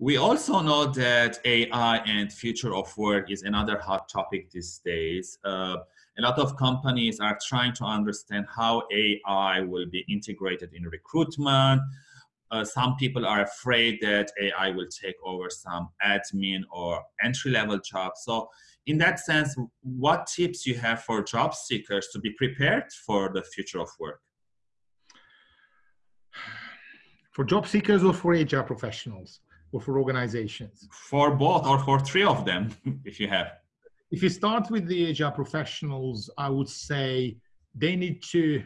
We also know that AI and future of work is another hot topic these days. Uh, a lot of companies are trying to understand how AI will be integrated in recruitment. Uh, some people are afraid that AI will take over some admin or entry-level jobs. So in that sense, what tips you have for job seekers to be prepared for the future of work? For job seekers or for HR professionals? Or for organizations? For both or for three of them, if you have. If you start with the HR professionals, I would say they need to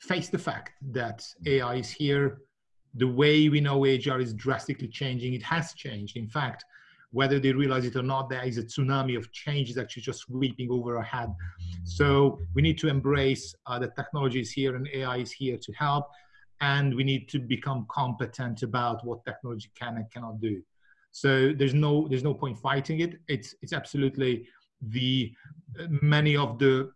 face the fact that AI is here. The way we know HR is drastically changing. It has changed. In fact, whether they realize it or not, there is a tsunami of change is actually just sweeping over our head. So we need to embrace uh, that technology is here and AI is here to help and we need to become competent about what technology can and cannot do. So there's no there's no point fighting it. It's it's absolutely the many of the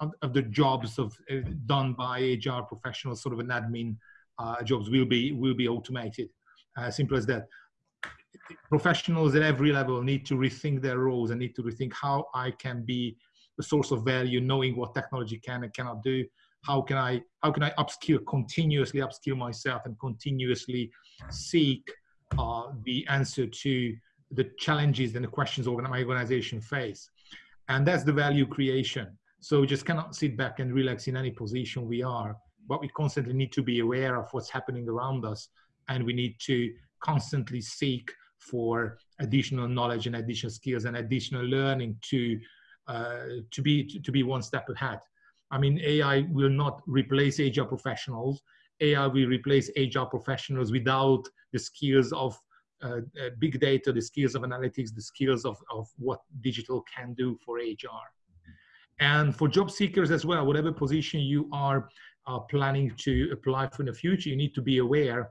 uh, of the jobs of uh, done by HR professionals, sort of an admin uh, jobs, will be will be automated. Uh, simple as that. Professionals at every level need to rethink their roles and need to rethink how I can be the source of value, knowing what technology can and cannot do, how can I how can I upskill continuously upskill myself and continuously seek uh, the answer to the challenges and the questions my organization face, and that's the value creation. So we just cannot sit back and relax in any position we are, but we constantly need to be aware of what's happening around us, and we need to constantly seek for additional knowledge and additional skills and additional learning to uh, to be to, to be one step ahead. I mean, AI will not replace HR professionals. AI will replace HR professionals without the skills of uh, uh, big data, the skills of analytics, the skills of, of what digital can do for HR. And for job seekers as well, whatever position you are uh, planning to apply for in the future, you need to be aware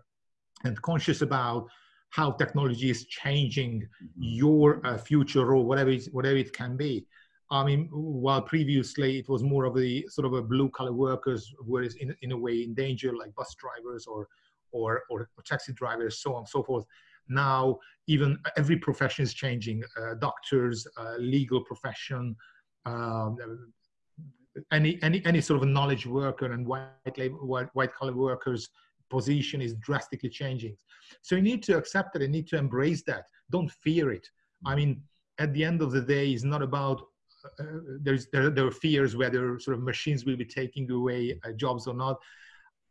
and conscious about how technology is changing mm-hmm. your uh, future role, whatever, it, whatever it can be. I mean, while previously it was more of the sort of a blue collar workers were in, in a way in danger, like bus drivers or, or, or taxi drivers, so on and so forth. Now, even every profession is changing. Uh, doctors, uh, legal profession, um, any, any, any sort of knowledge worker and white, labor, white, white collar workers position is drastically changing. So you need to accept it and need to embrace that. Don't fear it. I mean, at the end of the day, it's not about there's there, there, are fears whether sort of machines will be taking away uh, jobs or not.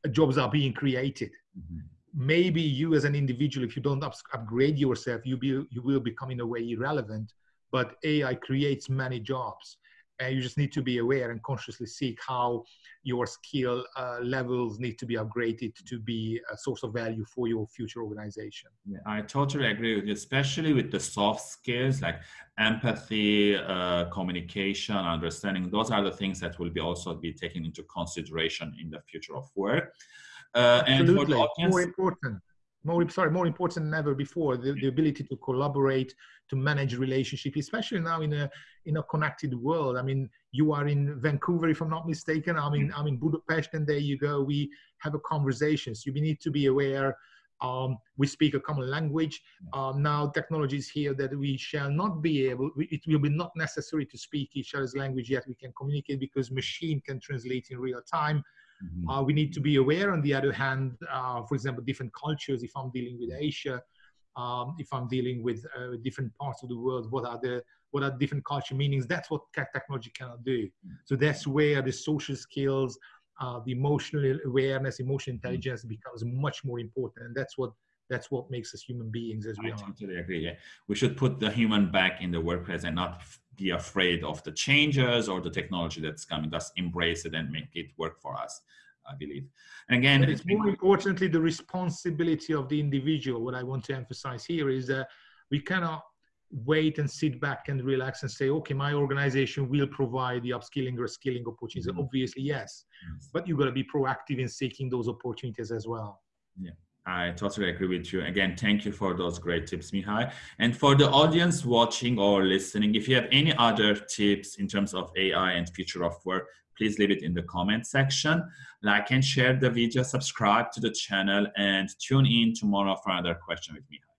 Uh, jobs are being created. Mm-hmm. Maybe you as an individual, if you don't up- upgrade yourself, you be you will become in a way irrelevant. But AI creates many jobs, and you just need to be aware and consciously seek how your skill uh, levels need to be upgraded to be a source of value for your future organization. Yeah, I totally agree with you, especially with the soft skills like empathy, uh, communication, understanding. Those are the things that will be also be taken into consideration in the future of work. Uh, and for the audience, more important more sorry more important than ever before the, the ability to collaborate to manage relationship especially now in a in a connected world. I mean you are in vancouver if i'm not mistaken. I'm in i'm in budapest and there you go. We have a conversation. So you need to be aware um, we speak a common language. Um, now technology is here that we shall not be able, it will be not necessary to speak each other's language yet. We can communicate because machine can translate in real time. Mm-hmm. Uh, we need to be aware, on the other hand, uh, for example, different cultures. If I'm dealing with Asia, um, if I'm dealing with uh, different parts of the world, what are the what are different culture meanings? That's what technology cannot do. Mm-hmm. So that's where the social skills, uh, the emotional awareness, emotional mm-hmm. intelligence mm-hmm. becomes much more important, and that's what that's what makes us human beings as we I are. I totally agree. Yeah. We should put the human back in the workplace and not be afraid of the changes or the technology that's coming. Just embrace it and make it work for us. I believe. And again, it's more importantly the responsibility of the individual. What I want to emphasize here is that we cannot wait and sit back and relax and say, okay, my organization will provide the upskilling or skilling opportunities. Mm-hmm. Obviously, yes, yes. but you've got to be proactive in seeking those opportunities as well. Yeah. I totally agree with you. Again, thank you for those great tips, Mihai. And for the audience watching or listening, if you have any other tips in terms of AI and future of work, please leave it in the comment section. Like and share the video, subscribe to the channel, and tune in tomorrow for another question with Mihai.